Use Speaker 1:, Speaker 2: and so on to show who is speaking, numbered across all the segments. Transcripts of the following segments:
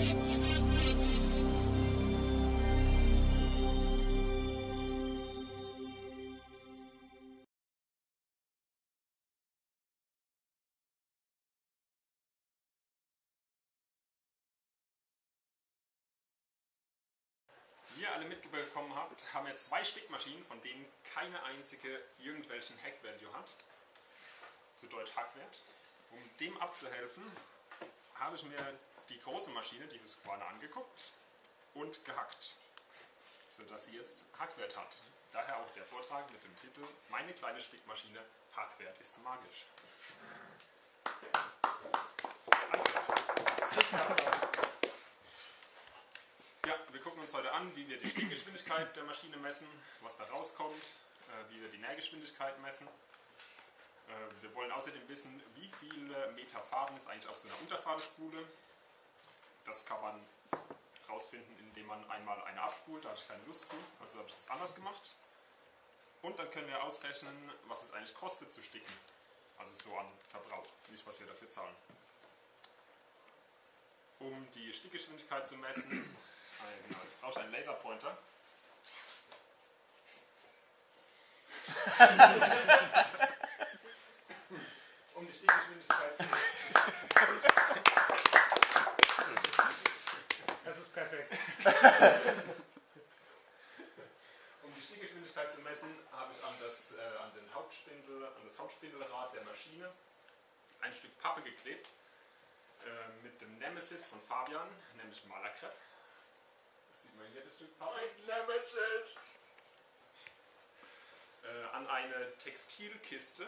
Speaker 1: Wie ihr alle mitbekommen habt, haben wir zwei Stickmaschinen, von denen keine einzige irgendwelchen Hack-Value hat. Zu Deutsch Hackwert. Um dem abzuhelfen, habe ich mir die große Maschine, die Husqvarna, angeguckt und gehackt, sodass sie jetzt Hackwert hat. Daher auch der Vortrag mit dem Titel Meine kleine Stickmaschine, Hackwert ist magisch. Ja, wir gucken uns heute an, wie wir die Stickgeschwindigkeit der Maschine messen, was da rauskommt, äh, wie wir die Nähgeschwindigkeit messen. Äh, wir wollen außerdem wissen, wie viele Meter Faden ist eigentlich auf so einer Unterfahrespule. Das kann man rausfinden, indem man einmal eine abspult, da habe ich keine Lust zu, also habe ich das anders gemacht. Und dann können wir ausrechnen, was es eigentlich kostet zu sticken. Also so an Verbrauch, nicht was wir dafür zahlen. Um die Stickgeschwindigkeit zu messen, ein, genau, jetzt brauche ich einen Laserpointer. um die Stickgeschwindigkeit zu messen.
Speaker 2: Das ist perfekt.
Speaker 1: Um die Stickgeschwindigkeit zu messen, habe ich an das, äh, an, den Hauptspindel, an das Hauptspindelrad der Maschine ein Stück Pappe geklebt äh, mit dem Nemesis von Fabian, nämlich Malerkrepp. Das sieht man hier das Stück Pappe.
Speaker 2: Nemesis!
Speaker 1: Äh, an eine Textilkiste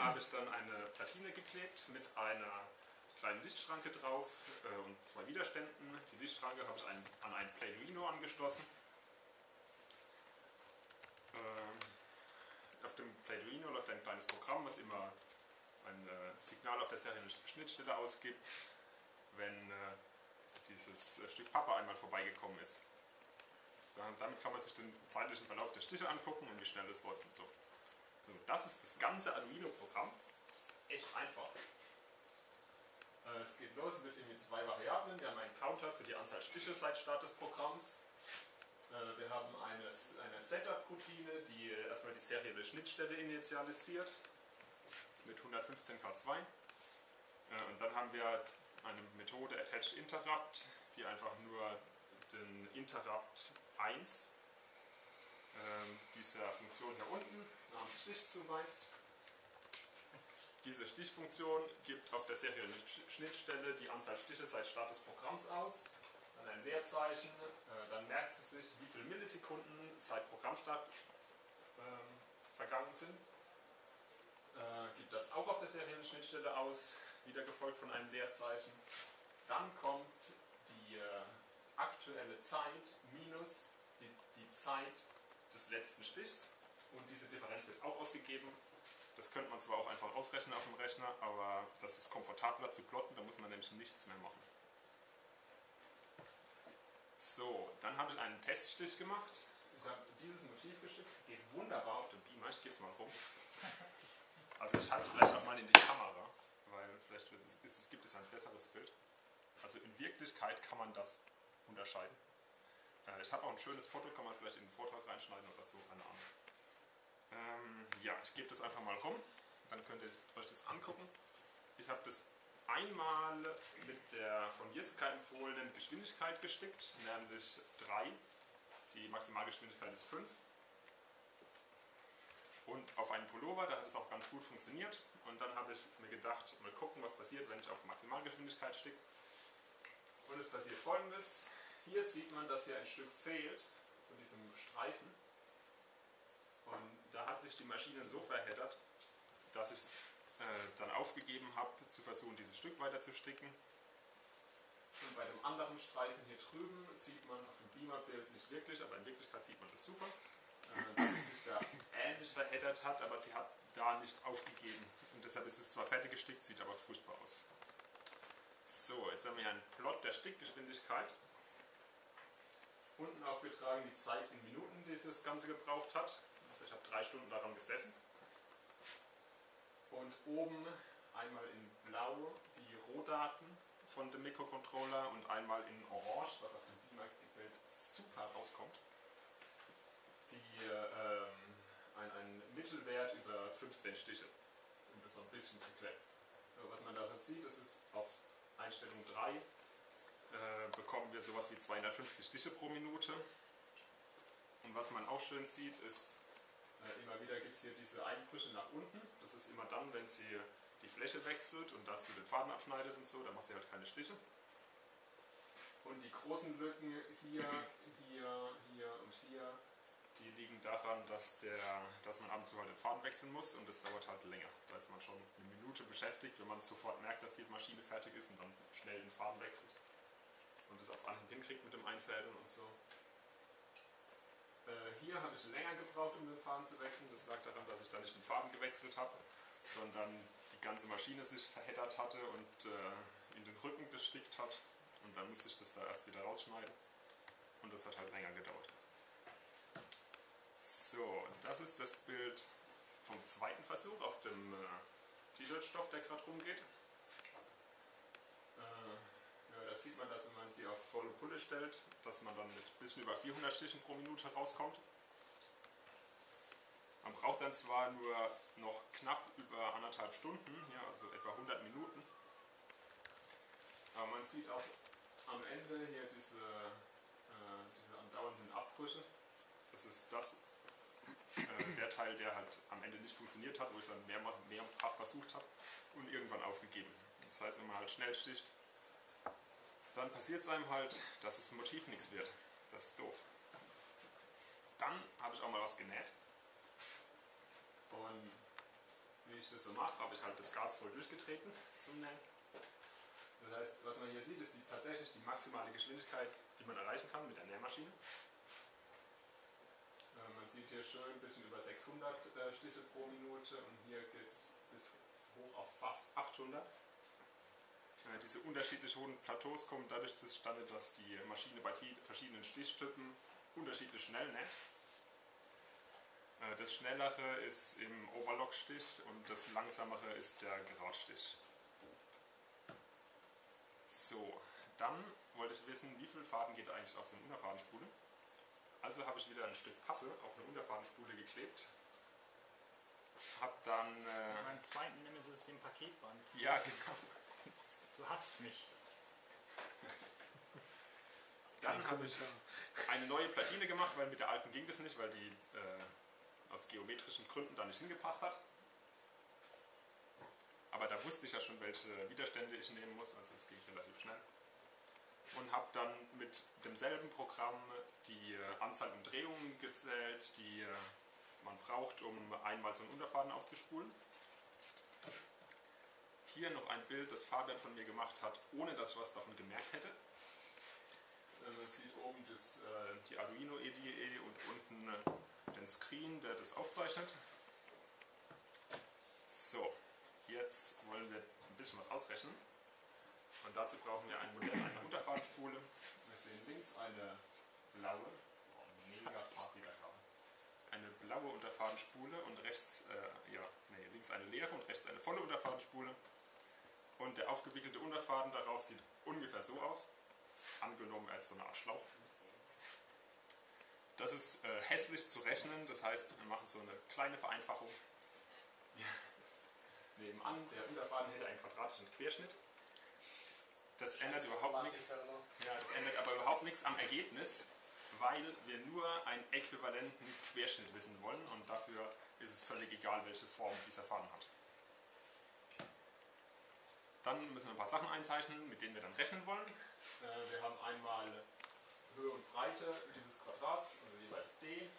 Speaker 1: habe ich dann eine Platine geklebt mit einer kleinen Lichtschranke drauf äh, und zwei Widerständen. Die Lichtschranke habe ich ein, an ein Plaiduino angeschlossen. Äh, auf dem Plaiduino läuft ein kleines Programm, was immer ein äh, Signal auf der seriellen Schnittstelle ausgibt, wenn äh, dieses äh, Stück Pappe einmal vorbeigekommen ist. Ja, damit kann man sich den zeitlichen Verlauf der Stiche angucken und wie schnell es läuft und so. Also das ist das ganze Arduino-Programm. Das ist echt einfach. Äh, Es geht los mit den zwei Variablen. Wir haben einen Counter für die Anzahl Stiche seit Start des Programms. Äh, Wir haben eine, eine Setup-Routine, die erstmal die serielle Schnittstelle initialisiert mit 115K2. Äh, Und dann haben wir eine Methode Attach Interrupt, die einfach nur den Interrupt 1 ähm, dieser Funktion hier unten am Stich zuweist. Diese Stichfunktion gibt auf der seriellen Schnittstelle die Anzahl Stiche seit Start des Programms aus, dann ein Leerzeichen, äh, dann merkt sie sich, wie viele Millisekunden seit Programmstart ähm, vergangen sind, äh, gibt das auch auf der seriellen Schnittstelle aus, wieder gefolgt von einem Leerzeichen. Dann kommt die äh, aktuelle Zeit minus die, die Zeit des letzten Stichs und diese Differenz wird auch ausgegeben. Das könnte man zwar auch einfach ausrechnen auf dem Rechner, aber das ist komfortabler zu plotten, da muss man nämlich nichts mehr machen. So, dann habe ich einen Teststich gemacht. Ich habe dieses Motiv gestickt, geht wunderbar auf dem Beamer, ich gebe es mal rum. Also ich halte es vielleicht auch mal in die Kamera, weil vielleicht es gibt es ein besseres Bild. Also in Wirklichkeit kann man das unterscheiden. Äh, ich habe auch ein schönes Foto, kann man vielleicht in den Vortrag reinschneiden oder so, keine Ahnung. Ähm, ja, ich gebe das einfach mal rum, dann könnt ihr euch das angucken. Ich habe das einmal mit der von Jeska empfohlenen Geschwindigkeit gestickt, nämlich 3. Die Maximalgeschwindigkeit ist 5. Und auf einen Pullover, da hat es auch ganz gut funktioniert. Und dann habe ich mir gedacht, mal gucken, was passiert, wenn ich auf Maximalgeschwindigkeit sticke. Und es passiert folgendes. Hier sieht man, dass hier ein Stück fehlt von diesem Streifen. Und da hat sich die Maschine so verheddert, dass ich es äh, dann aufgegeben habe, zu versuchen, dieses Stück weiter zu sticken. Und bei dem anderen Streifen hier drüben sieht man auf dem Beamer-Bild nicht wirklich, aber in Wirklichkeit sieht man das super, äh, dass sie sich da ähnlich verheddert hat, aber sie hat da nicht aufgegeben. Und deshalb ist es zwar fertig gestickt, sieht aber furchtbar aus. So, jetzt haben wir hier einen Plot der Stickgeschwindigkeit. Unten aufgetragen die Zeit in Minuten, die das Ganze gebraucht hat. Also ich habe drei Stunden daran gesessen. Und oben einmal in blau die Rohdaten von dem Mikrocontroller und einmal in Orange, was auf dem Beamer-Bild super rauskommt. Die, ähm, ein, ein Mittelwert über 15 Stiche, um das so ein bisschen zu klären. Was man da sieht, das ist auf Einstellung 3 äh, bekommen wir sowas wie 250 Stiche pro Minute. Und was man auch schön sieht, ist, immer wieder gibt es hier diese Einbrüche nach unten. Das ist immer dann, wenn sie die Fläche wechselt und dazu den Faden abschneidet und so, dann macht sie halt keine Stiche. Und die großen Lücken hier, hier, hier und hier, die liegen daran, dass, der, dass man ab und zu halt den Faden wechseln muss und das dauert halt länger. Da ist man schon eine Minute beschäftigt, wenn man sofort merkt, dass die Maschine fertig ist und dann schnell den Faden wechselt und das auf Anhieb hinkriegt mit dem Einfädeln und so. Äh, hier habe ich länger gebraucht, um den Faden zu wechseln. Das lag daran, dass ich da nicht den Faden gewechselt habe, sondern die ganze Maschine sich verheddert hatte und äh, in den Rücken gestickt hat. Und dann musste ich das da erst wieder rausschneiden. Und das hat halt länger gedauert. So, das ist das Bild vom zweiten Versuch auf dem äh, T-Shirt-Stoff, der gerade rumgeht. Äh, ja, da sieht man, dass wenn man sie auf volle Pulle stellt, dass man dann mit ein bisschen über 400 Stichen pro Minute rauskommt. Man braucht dann zwar nur noch knapp über anderthalb Stunden, ja, also etwa 100 Minuten, aber man sieht auch am Ende hier diese, äh, diese andauernden Abbrüche. Das ist das, äh, der Teil, der halt am Ende nicht funktioniert hat, wo ich dann mehrfach, mehrfach versucht habe und irgendwann aufgegeben. Das heißt, wenn man halt schnell sticht, dann passiert es einem halt, dass das Motiv nichts wird. Das ist doof. Dann habe ich auch mal was genäht. Und wie ich das so mache, habe ich halt das Gas voll durchgetreten zum Nähen. Das heißt, was man hier sieht, ist die, tatsächlich die maximale Geschwindigkeit, die man erreichen kann mit der Nähmaschine. Äh, man sieht hier schön ein bisschen über 600 äh, Stiche pro Minute und hier geht es bis hoch auf fast 800. Äh, diese unterschiedlich hohen Plateaus kommen dadurch zustande, dass die Maschine bei verschiedenen Stichtypen unterschiedlich schnell näht. Äh, das schnellere ist im Overlock-Stich und das langsamere ist der Geradstich. So, dann wollte ich wissen, wie viel Faden geht eigentlich auf so eine Unterfadenspule. Also habe ich wieder ein Stück Pappe auf eine Unterfadenspule geklebt. Hab dann... Äh,
Speaker 2: Beim zweiten Nemesis den Paketband.
Speaker 1: ja, genau.
Speaker 2: Du hasst mich.
Speaker 1: Dann habe ich eine neue Platine gemacht, weil mit der alten ging das nicht, weil die äh, aus geometrischen Gründen da nicht hingepasst hat. Aber da wusste ich ja schon, welche Widerstände ich nehmen muss, also es ging relativ schnell. Und habe dann mit demselben Programm die äh, Anzahl Umdrehungen gezählt, die äh, man braucht, um einmal so einen Unterfaden aufzuspulen. Hier noch ein Bild, das Fabian von mir gemacht hat, ohne dass ich was davon gemerkt hätte. Äh, Man sieht oben das, äh, die Arduino IDE und unten äh, den Screen, der das aufzeichnet. So, jetzt wollen wir ein bisschen was ausrechnen. Und dazu brauchen wir ein Modell einer Unterfadenspule. Wir sehen links eine blaue, oh, mega farbiger. Eine blaue Unterfadenspule und rechts, äh, ja, nee, links eine leere und rechts eine volle Unterfadenspule. Und der aufgewickelte Unterfaden darauf sieht ungefähr so aus. Angenommen, ist so eine Art Schlauch. Das ist äh, hässlich zu rechnen, das heißt, wir machen so eine kleine Vereinfachung. Ja. Nebenan, der Unterfaden hätte einen quadratischen Querschnitt. Das ändert überhaupt nichts. Ja, das ändert aber überhaupt nichts am Ergebnis, weil wir nur einen äquivalenten Querschnitt wissen wollen und dafür ist es völlig egal, welche Form dieser Faden hat. Dann müssen wir ein paar Sachen einzeichnen, mit denen wir dann rechnen wollen. Äh, wir haben einmal Höhe und Breite dieses Quadrats, also jeweils d.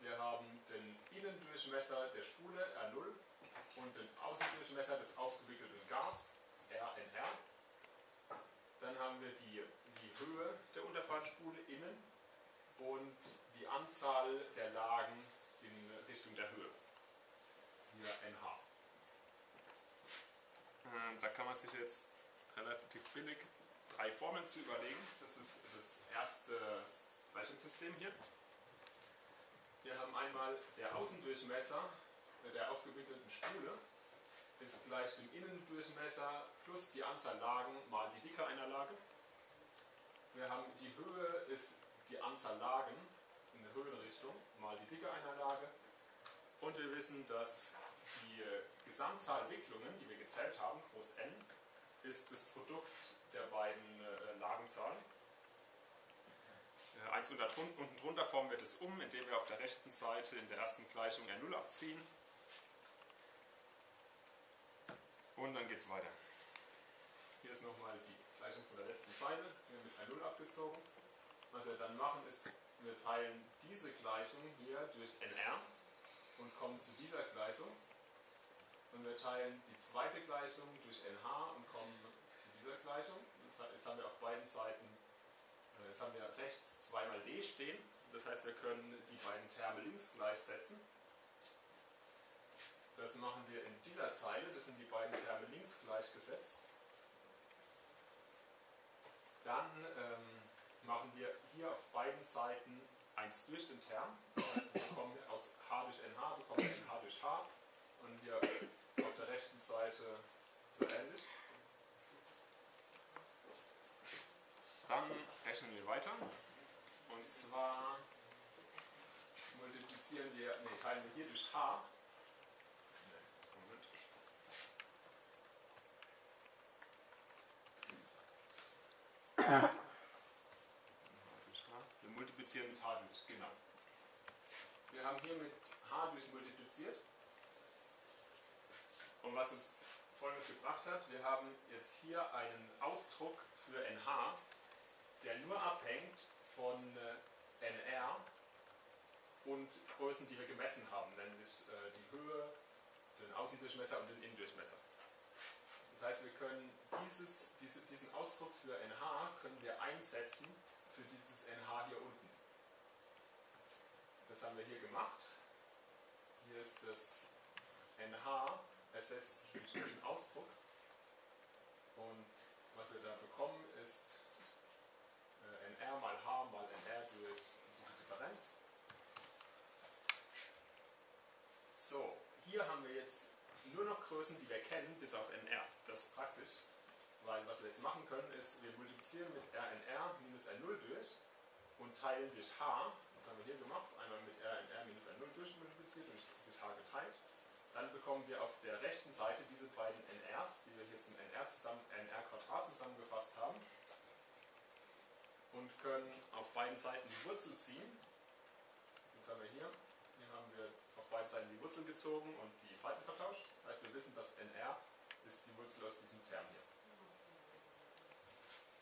Speaker 1: Wir haben den Innendurchmesser der Spule R0 und den Außendurchmesser des aufgewickelten Gas RNR. Dann haben wir die, die Höhe der Unterfahrtspule innen und die Anzahl der Lagen in Richtung der Höhe. Hier NH. Äh, Da kann man sich jetzt relativ billig drei Formeln zu überlegen. Das ist das erste Gleichungssystem hier. Wir haben einmal der Außendurchmesser der aufgewickelten Spule ist gleich dem Innendurchmesser plus die Anzahl Lagen mal die Dicke einer Lage. Wir haben die Höhe ist die Anzahl Lagen in der Höhenrichtung mal die Dicke einer Lage. Und wir wissen, dass die Gesamtzahl Wicklungen, die wir gezählt haben, groß n, ist das Produkt der beiden äh, Lagenzahlen. Äh, eins unter, unten drunter formen wir das um, indem wir auf der rechten Seite in der ersten Gleichung R0 abziehen. Und dann geht es weiter. Hier ist nochmal die Gleichung von der letzten Seite, hier mit R0 abgezogen. Was wir dann machen ist, wir teilen diese Gleichung hier durch NR und kommen zu dieser Gleichung. Und wir teilen die zweite Gleichung durch NH und kommen zu dieser Gleichung. Jetzt haben wir auf beiden Seiten, äh, jetzt haben wir rechts zweimal D stehen. Das heißt, wir können die beiden Terme links gleichsetzen. Das machen wir in dieser Zeile, das sind die beiden Terme links gleichgesetzt. Dann ähm, machen wir hier auf beiden Seiten 1 durch den Term. Das heißt, wir bekommen aus h durch nh, bekommen wir nh durch h und der rechten Seite so ähnlich. Dann rechnen wir weiter. Und zwar multiplizieren wir, nee, teilen wir hier durch h. Moment. Wir multiplizieren mit h durch, genau. Wir haben hier mit h durch multipliziert. Und was uns folgendes gebracht hat, wir haben jetzt hier einen Ausdruck für NH, der nur abhängt von äh, NR und Größen, die wir gemessen haben, nämlich äh, die Höhe, den Außendurchmesser und den Innendurchmesser. Das heißt, wir können dieses, diese, diesen Ausdruck für NH können wir einsetzen für dieses NH hier unten. Das haben wir hier gemacht. Hier ist das NH ersetzt durch diesen Ausdruck. Und was wir da bekommen ist äh, NR mal H mal NR durch diese Differenz. So, hier haben wir jetzt nur noch Größen, die wir kennen, bis auf NR. Das ist praktisch, weil was wir jetzt machen können, ist, wir multiplizieren mit RNR minus R0 durch und teilen durch H. Das haben wir hier gemacht, einmal mit RNR minus R0 durchmultipliziert und durch H geteilt. Dann bekommen wir auf der rechten Seite diese beiden NRs, die wir hier zum NR, zusammen, NR zusammengefasst haben. Und können auf beiden Seiten die Wurzel ziehen. Jetzt haben wir hier, hier haben wir auf beiden Seiten die Wurzel gezogen und die Seiten vertauscht. Das heißt, wir wissen, dass NR ist die Wurzel aus diesem Term hier.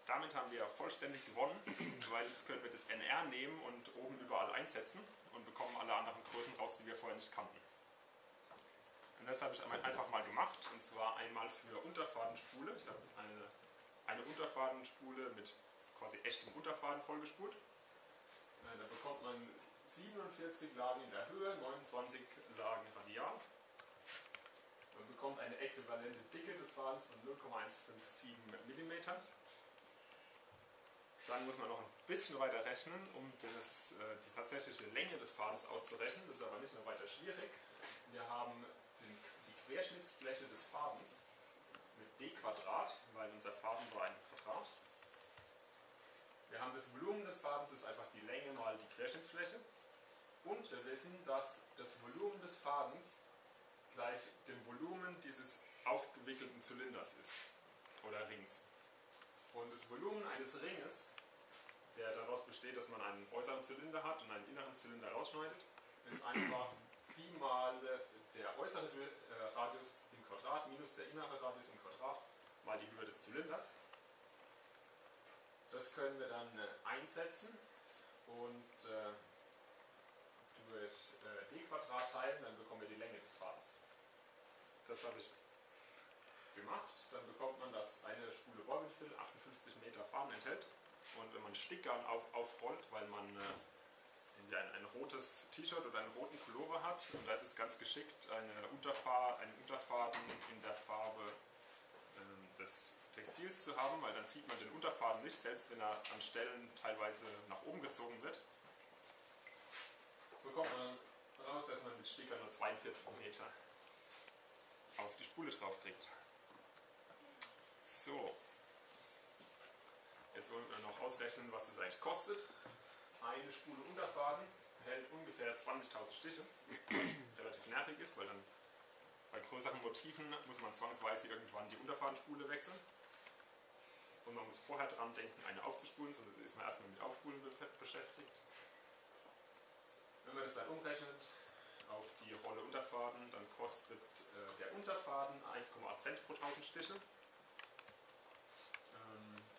Speaker 1: Damit haben wir vollständig gewonnen, weil jetzt können wir das NR nehmen und oben überall einsetzen und bekommen alle anderen Größen raus, die wir vorher nicht kannten. Und das habe ich einfach mal gemacht, und zwar einmal für Unterfadenspule. Ich habe eine, eine Unterfadenspule mit quasi echtem Unterfaden vollgespult. Äh, da bekommt man 47 Lagen in der Höhe, 29 Lagen radial. Man bekommt eine äquivalente Dicke des Fadens von 0,157 mm. Dann muss man noch ein bisschen weiter rechnen, um das, äh, die tatsächliche Länge des Fadens auszurechnen. Das ist aber nicht mehr weiter schwierig. Wir haben Querschnittsfläche des Fadens mit d Quadrat, weil unser Faden war ein Quadrat. Wir haben das Volumen des Fadens, das ist einfach die Länge mal die Querschnittsfläche. Und wir wissen, dass das Volumen des Fadens gleich dem Volumen dieses aufgewickelten Zylinders ist. Oder Rings. Und das Volumen eines Ringes, der daraus besteht, dass man einen äußeren Zylinder hat und einen inneren Zylinder rausschneidet, ist einfach Pi mal der äußere äh, Radius im Quadrat minus der innere Radius im Quadrat mal die Höhe des Zylinders. Das können wir dann äh, einsetzen und äh, durch d Quadrat teilen, dann bekommen wir die Länge des Fadens. Das habe ich gemacht. Dann bekommt man, dass eine Spule Borbinfill 58 Meter Faden enthält. Und wenn man Stickgarn auf, aufrollt, weil man äh, ein, rotes T-Shirt oder einen roten Pullover hat, und da ist es ganz geschickt, eine Unterfahr, einen Unterfaden in der Farbe äh, des Textils zu haben, weil dann sieht man den Unterfaden nicht, selbst wenn er an Stellen teilweise nach oben gezogen wird. Bekommt man raus, dass man mit Sticker nur 42 Meter auf die Spule drauf kriegt. So. Jetzt wollen wir noch ausrechnen, was es eigentlich kostet. Eine Spule Unterfaden hält ungefähr 20.000 Stiche, was relativ nervig ist, weil dann bei größeren Motiven muss man zwangsweise irgendwann die Unterfadenspule wechseln. Und man muss vorher dran denken, eine aufzuspulen, sondern ist man erstmal mit Aufspulen be- beschäftigt. Wenn man das dann umrechnet auf die Rolle Unterfaden, dann kostet äh, der Unterfaden 1,8 Cent pro 1000 Stiche.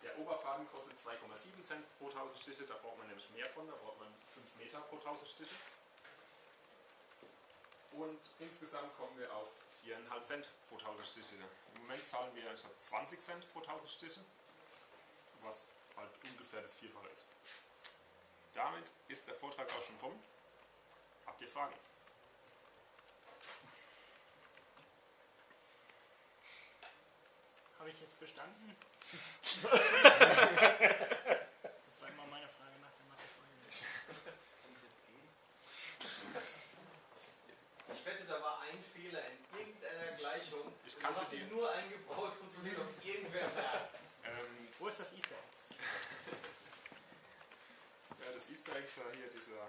Speaker 1: Der Oberfaden kostet 2,7 Cent pro 1000 Stiche, da braucht man nämlich mehr von, da braucht man 5 Meter pro 1000 Stiche. Und insgesamt kommen wir auf 4,5 Cent pro 1000 Stiche. Im Moment zahlen wir anstatt 20 Cent pro 1000 Stiche, was halt ungefähr das Vierfache ist. Damit ist der Vortrag auch schon rum. Habt ihr Fragen?
Speaker 2: Habe ich jetzt bestanden? das war immer meine Frage nach der Mathefolge.
Speaker 3: Kann es jetzt gehen? Ich wette, da war ein Fehler in irgendeiner Gleichung.
Speaker 1: Ich
Speaker 3: Und
Speaker 1: kann sie dir-
Speaker 3: nur eingebaut, um zu sehen, ob es irgendwer merkt.
Speaker 1: Ähm,
Speaker 2: Wo ist das Easter Egg?
Speaker 1: ja, das Easter Egg ist ja hier dieser.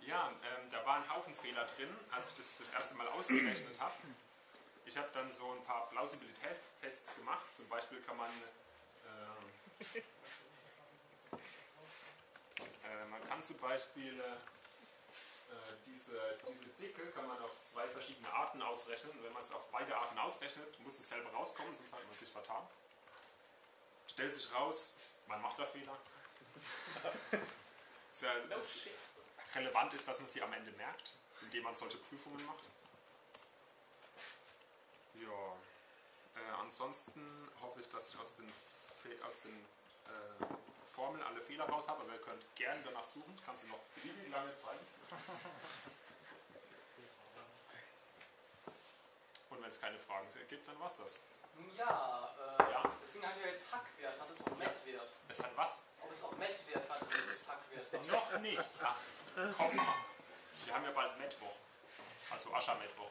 Speaker 1: ja, ähm, da war ein Haufen Fehler drin, als ich das das erste Mal ausgerechnet habe. Ich habe dann so ein paar Plausibilitätstests gemacht. Zum Beispiel kann man. ähm, äh, man kann zum Beispiel äh, diese, diese Dicke kann man auf zwei verschiedene Arten ausrechnen. Und wenn man es auf beide Arten ausrechnet, muss es selber rauskommen, sonst hat man sich vertan. Stellt sich raus, man macht da Fehler. Das relevant ist, dass man sie am Ende merkt, indem man solche Prüfungen macht. Ja, äh, ansonsten hoffe ich, dass ich aus den, Fe aus den äh, Formeln alle Fehler raus habe, aber ihr könnt gerne danach suchen. Ich kann sie noch beliebig lange zeigen. Und wenn es keine Fragen gibt, dann war's das.
Speaker 3: Ja, äh,
Speaker 1: Ja.
Speaker 3: das Ding hat ja jetzt Hackwert. Hat es auch Mettwert?
Speaker 1: Es hat was?
Speaker 3: Ob es auch Mettwert hat, wenn es jetzt Hackwert hat?
Speaker 2: Noch nicht.
Speaker 1: Ach, komm. Wir haben ja bald Mittwoch. Also Aschermittwoch.